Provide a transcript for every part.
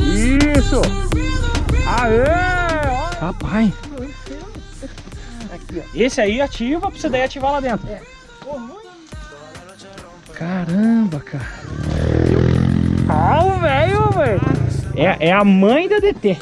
Isso! Aê! Rapaz! Esse aí ativa pra você daí ativar lá dentro. Caramba, cara. Ó o velho, velho. É, é a mãe da DT.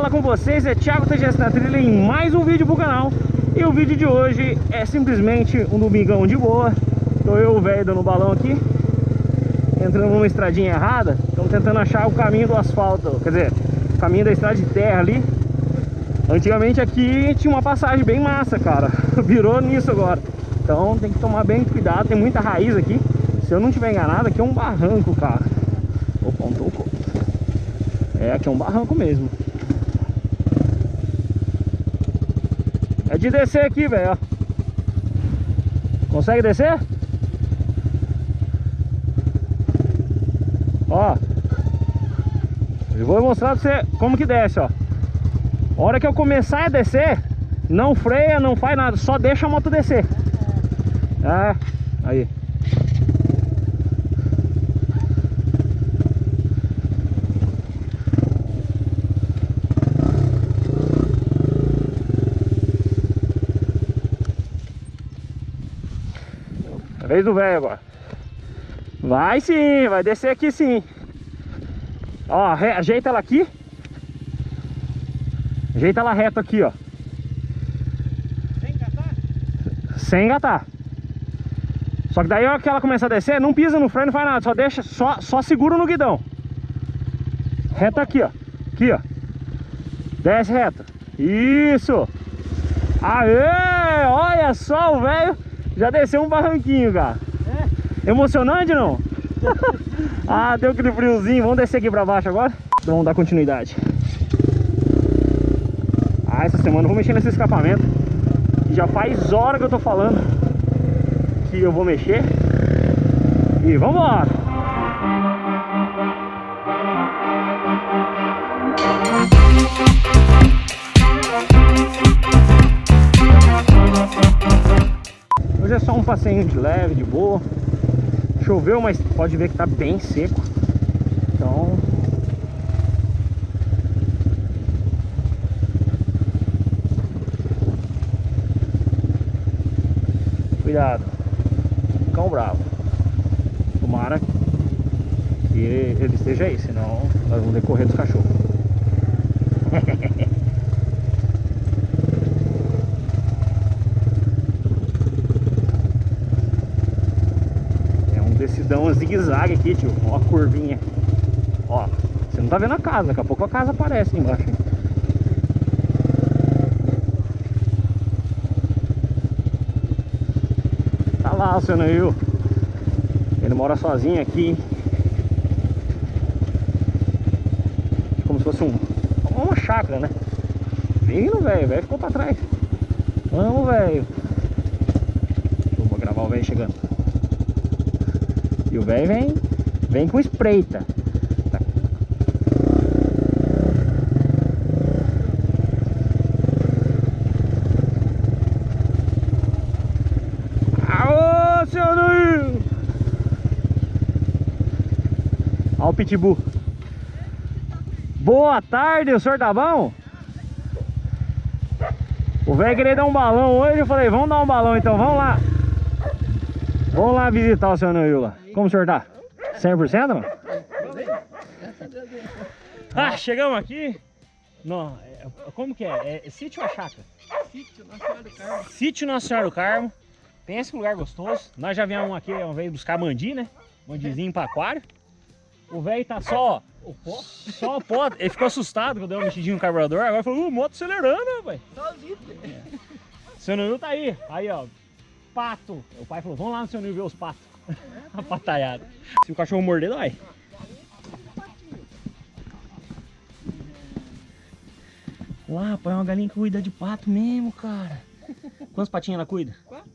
Fala com vocês é Thiago TGS na trilha em mais um vídeo pro canal. E o vídeo de hoje é simplesmente um domingão de boa. Tô eu, o velho, dando balão aqui. Entrando numa estradinha errada. Estamos tentando achar o caminho do asfalto Quer dizer, o caminho da estrada de terra ali. Antigamente aqui tinha uma passagem bem massa, cara. Virou nisso agora. Então tem que tomar bem cuidado, tem muita raiz aqui. Se eu não tiver enganado, aqui é um barranco, cara. Opa, um toco é, aqui é um barranco mesmo. De descer aqui, velho. Consegue descer? Ó. Eu vou mostrar pra você como que desce, ó. A hora que eu começar a descer, não freia, não faz nada, só deixa a moto descer. É, aí. Vez do velho agora. Vai sim, vai descer aqui sim. Ó, re- ajeita ela aqui. Ajeita ela reto aqui, ó. Vem catar? Sem engatar. Só que daí a hora que ela começa a descer, não pisa no freio, não faz nada. Só deixa, só, só segura no guidão. Reto aqui, ó. Aqui, ó. Desce reto. Isso. Aê! Olha só o velho. Já desceu um barranquinho, cara. Emocionante não? ah, deu aquele friozinho. Vamos descer aqui pra baixo agora? Então vamos dar continuidade. Ah, essa semana eu vou mexer nesse escapamento. Já faz hora que eu tô falando que eu vou mexer. E vamos passeio de leve, de boa. Choveu, mas pode ver que tá bem seco. Então... Cuidado. Cão bravo. Tomara que ele esteja aí, senão nós vamos decorrer dos cachorros. É um zigue-zague aqui, tio. Ó a curvinha. Ó, você não tá vendo a casa, daqui a pouco a casa aparece embaixo. hein? Tá lá o seu Neil. Ele mora sozinho aqui. Como se fosse um, uma chácara, né? Vindo, velho. Velho ficou pra trás. Vamos, velho. Vou gravar o velho chegando. E o velho vem, vem com espreita. Aô, seu Nuil! Olha o pitbull. Boa tarde, o senhor tá bom? O velho queria dar um balão hoje, eu falei, vamos dar um balão então, vamos lá. Vamos lá visitar o seu Nuil lá. Como o senhor tá? 100% não? Ah, chegamos aqui. Não, é- como que é? É sítio ou é chácara? Sítio Nossa Senhora do Carmo. Sítio Nossa Senhora do Carmo. Pensa que lugar gostoso. Nós já viemos aqui uma vez buscar mandi, né? Mandizinho para aquário. O velho tá só. O pó? Só o pó. Ele ficou assustado quando deu uma mexidinha no carburador. Agora falou, uh, moto acelerando, rapaz. Sozinho. Seu Nil tá aí. Aí, ó. Pato. O pai falou, vamos lá no seu Nil ver os patos. A pataiada. Se o cachorro morder, dói. Lá, rapaz, é uma galinha que cuida de pato mesmo, cara. Quantos patinhos ela cuida? Quatro.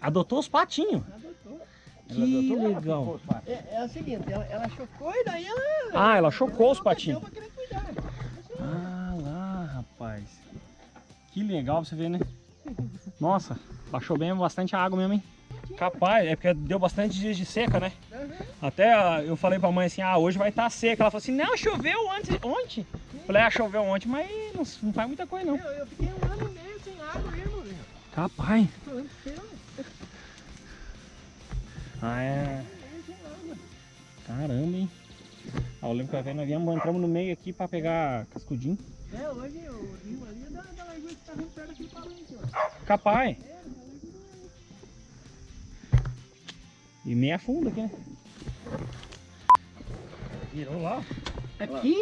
Adotou os patinhos. Adotou. Que legal. É, é o seguinte, ela, ela chocou e daí ela... Ah, ela chocou os não patinhos. pra querer cuidar. Ah, lá, rapaz. Que legal você ver, né? Nossa, baixou bem bastante a água mesmo, hein? Capaz, é porque deu bastante dias de seca, né? Uhum. Até eu falei pra mãe assim, ah, hoje vai estar seca. Ela falou assim, não, choveu antes, ontem. Falei, ah, choveu ontem, mas não, não faz muita coisa não. Eu, eu fiquei um ano e meio sem água mesmo, velho. Capaz. Ah, é. Caramba, hein? Ah, eu lembro que a velha nós viemos, entramos no meio aqui pra pegar cascudinho. É, hoje o rio ali é da, da lagoa que tá vindo perto daquele palanque, ó. Capaz. É, E meia fundo aqui, né? Virou lá. Aqui,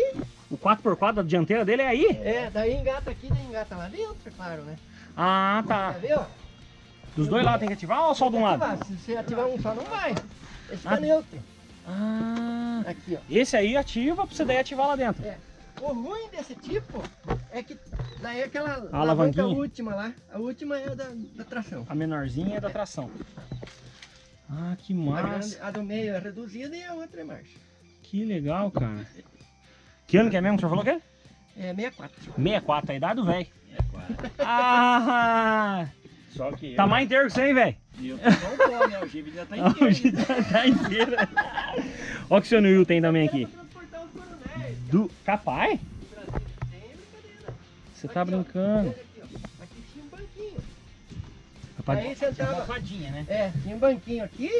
O 4x4 da dianteira dele é aí? é, daí engata aqui, daí engata lá dentro, é claro, né? Ah, tá. ver, ó? Dos dois lados tem que ativar ou só de um lado? Se você ativar um só, não vai. Esse Ah. tá neutro. Ah, Aqui, ó. esse aí ativa pra você daí ativar lá dentro. É. O ruim desse tipo é que daí aquela A alavanca última lá, a última é a da, da tração. A menorzinha é da tração. Ah, que massa. a do meio é reduzida e a outra é marcha. Que legal, cara. Que ano que é mesmo que o senhor falou que é? É 64. 64, a idade do velho. Ah, Só que tá mais inteiro que você, hein, velho? eu, eu tô pó, né? O Gibi já tá inteiro. Hoje tá, tá inteira. Olha o que o seu Nil tem também aqui. Do... Capaz? Você tá brincando. Rapaz, Aí Uma sentava. fadinha, né? É, tinha um banquinho aqui.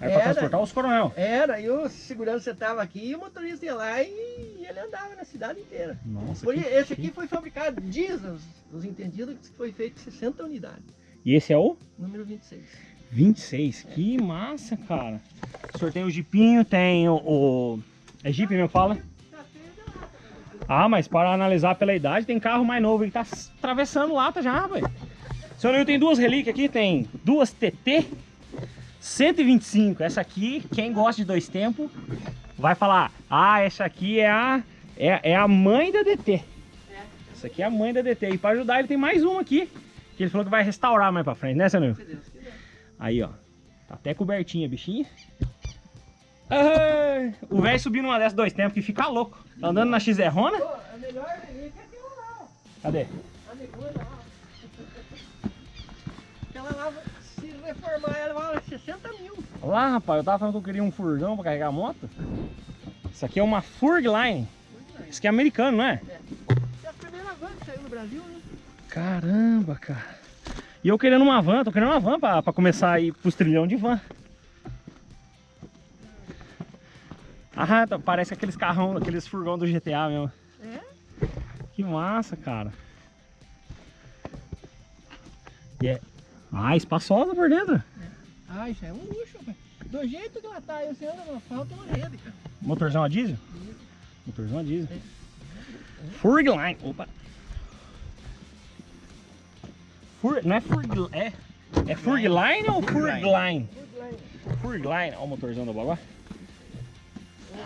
É era. transportar os coronel. Era, e o segurança sentava aqui e o motorista ia lá e ele andava na cidade inteira. Nossa, Foi, que esse aqui foi fabricado, diz os, os entendidos, que foi feito 60 unidades. E esse é o? Número 26. 26. Que massa, cara. O senhor tem o jipinho, tem o... o... É jipe mesmo que fala? Ah, mas para analisar pela idade, tem carro mais novo que tá atravessando lata já, rapaz. Seu Nil tem duas relíquias aqui, tem duas TT 125. Essa aqui, quem gosta de dois tempos, vai falar, ah, essa aqui é a, é, é a mãe da DT. Essa aqui é a mãe da DT. E para ajudar, ele tem mais uma aqui, que ele falou que vai restaurar mais pra frente, né, seu Nil? Aí, ó. Tá até cobertinha, bichinha. Ai, o velho subiu numa dessas dois tempos que fica louco. Tá andando na XR-Rona? Pô, a melhor relíquia é. Cadê? Reformar, ela vale 60 mil. Lá, rapaz, eu tava falando que eu queria um furgão pra carregar a moto. Isso aqui é uma Furgline. Isso aqui é americano, não é? É a primeira van que saiu no Brasil, né? Caramba, cara. E eu querendo uma van, tô querendo uma van pra, pra começar a ir pros trilhão de van. Ah, tá- parece aqueles carrão, aqueles furgão do GTA mesmo. É? Que massa, cara. E é... Ah, espaçosa por dentro. Ah, isso é um luxo, rapaz. Do jeito que ela tá aí, você anda no asfalto, é uma rede, cara. Motorzão a diesel? Isso. Motorzão a diesel. Furgline. Opa. Fur... Não é Furgline. É, é Furgline ou Furgline? Furgline. Olha o motorzão do bagulho.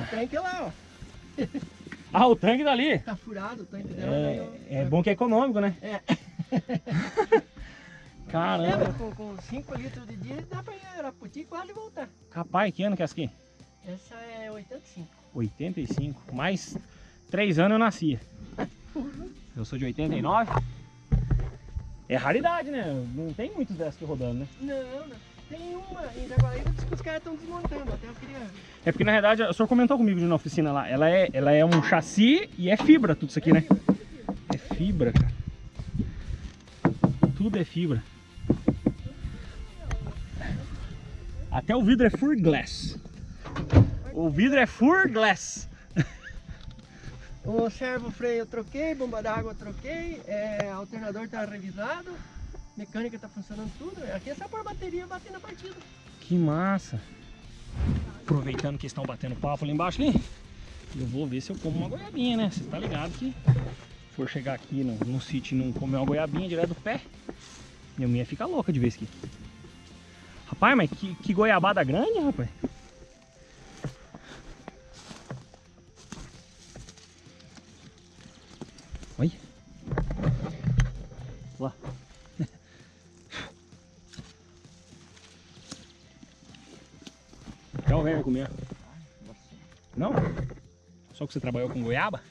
O tanque lá, ó. Ah, o tanque dali. Tá furado o tanque dela. daí, ó. É, é bom que é econômico, né? É. Caramba. É, com, com 5 litros de diesel dá pra ir a Araputi e quase voltar. Capaz, que ano que é essa aqui? Essa é 85. 85. Mais 3 anos eu nascia. Eu sou de 89. É raridade, né? Não tem muitos dessas aqui rodando, né? Não, não. Tem uma em Jaguaribe que os caras estão desmontando. Até eu queria. É porque na verdade, o senhor comentou comigo de na oficina lá, ela é, ela é um chassi e é fibra tudo isso aqui, né? É fibra, cara. Tudo é fibra. Até o vidro é Fur Glass. O vidro é Fur Glass. O servo freio eu troquei, bomba d'água eu troquei, é, alternador tá revisado, mecânica tá funcionando tudo. Aqui é só pôr bateria bater na partida. Que massa. Aproveitando que estão batendo papo ali embaixo ali, eu vou ver se eu como uma goiabinha, né? Você tá ligado que for chegar aqui no, no sítio e não comer uma goiabinha direto do pé, minha mulher fica louca de vez aqui. Rapaz, mas que, que goiabada grande, rapaz. Olha Lá. Quer o velho comer? Não? Só que você trabalhou com goiaba?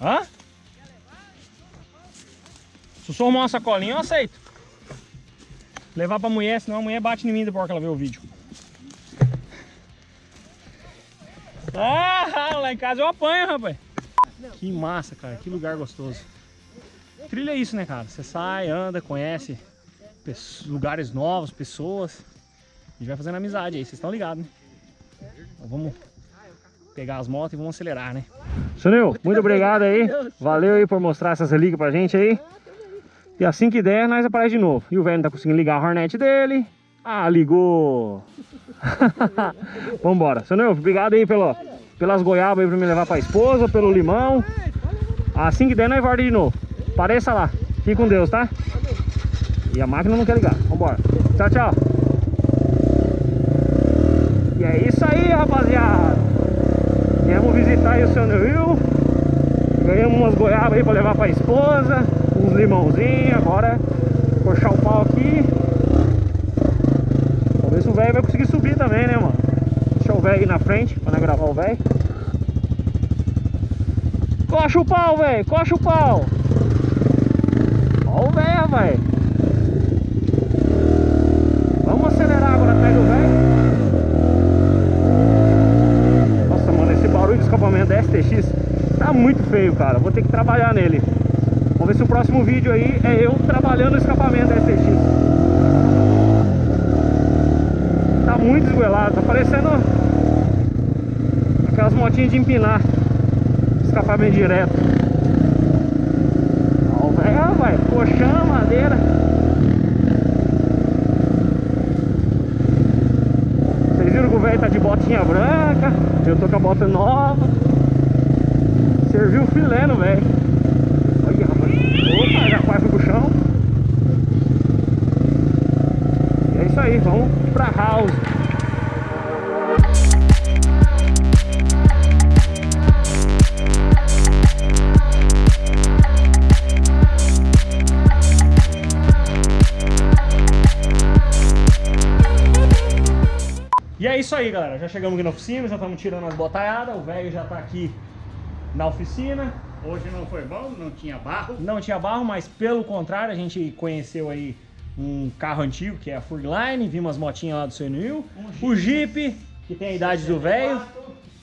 Hã? Se só arrumar uma sacolinha, eu aceito. Levar pra mulher, senão a mulher bate em mim depois que ela vê o vídeo. Ah, lá em casa eu apanho, rapaz. Que massa, cara. Que lugar gostoso. Trilha é isso, né, cara? Você sai, anda, conhece lugares novos, pessoas. E vai fazendo amizade aí. Vocês estão ligados, né? Então vamos pegar as motos e vamos acelerar, né? Sunil, muito obrigado aí. Valeu aí por mostrar essas relíquias pra gente aí. E assim que der, nós aparece de novo. E o velho não tá conseguindo ligar a Hornet dele. Ah, ligou. Vambora. Sunil, obrigado aí pelo, pelas goiabas aí pra me levar pra esposa, pelo limão. Assim que der, nós volta de novo. Pareça lá. Fique com Deus, tá? E a máquina não quer ligar. Vambora. Tchau, tchau. E é isso aí, rapaziada. Viemos visitar aí o seu Rio. Ganhamos umas goiabas aí pra levar pra esposa. Uns limãozinhos. Agora, puxar o pau aqui. Se o velho vai conseguir subir também, né, mano? Deixa o velho aí na frente, pra nós gravar o velho. Coxa o pau, velho! Coxa o pau! Ó o velho, velho! Vamos acelerar agora, pega o velho. Nossa, mano, esse barulho de escapamento da STX tá muito feio, cara. Vou ter que trabalhar nele. Vamos ver se o próximo vídeo aí é eu trabalhando o escapamento da STX. Tá muito esgoelado, tá parecendo aquelas motinhas de empinar. Escapamento direto. Ó, velho, vai, colchão, madeira. Vocês viram que o velho tá de botinha branca, eu tô com a bota nova. Serviu filé no velho. Olha, rapaz. Opa, já quase foi pro chão. E é isso aí, vamos pra house. E é isso aí, galera. Já chegamos aqui na oficina, já estamos tirando as botaiadas. O velho já tá aqui na oficina. Hoje não foi bom, não tinha barro. Não tinha barro, mas pelo contrário, a gente conheceu aí um carro antigo, que é a Furgline. Vimos as motinhas lá do Nil. Um O Jeep, que tem a idade do velho.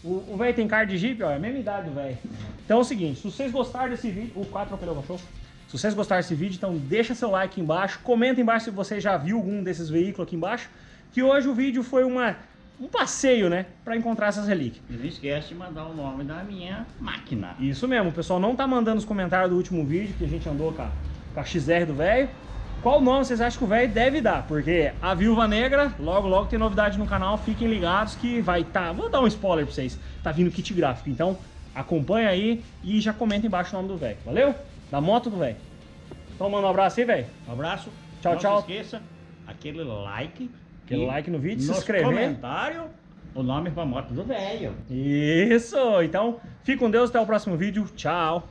O velho tem cara de Jeep, ó, é a mesma idade do velho. Então é o seguinte, se vocês gostaram desse vídeo... O 4 atropelou o cachorro. Se vocês gostaram desse vídeo, então deixa seu like aqui embaixo. Comenta embaixo se você já viu algum desses veículos aqui embaixo. Que hoje o vídeo foi uma, um passeio, né? Pra encontrar essas relíquias. E não esquece de mandar o nome da minha máquina. Isso mesmo, o pessoal não tá mandando os comentários do último vídeo que a gente andou com a, com a XR do velho. Qual nome vocês acham que o velho deve dar? Porque a Viúva Negra, logo logo tem novidade no canal, fiquem ligados que vai tá, vou dar um spoiler pra vocês, tá vindo kit gráfico, então acompanha aí e já comenta embaixo o nome do velho, valeu? Da moto do velho. Então manda um abraço aí, velho. Um abraço. Tchau, não tchau. se esqueça, aquele like. Aquele like no vídeo, se inscrever. comentário, o nome pra moto do velho. Isso, então fique com Deus, até o próximo vídeo, tchau.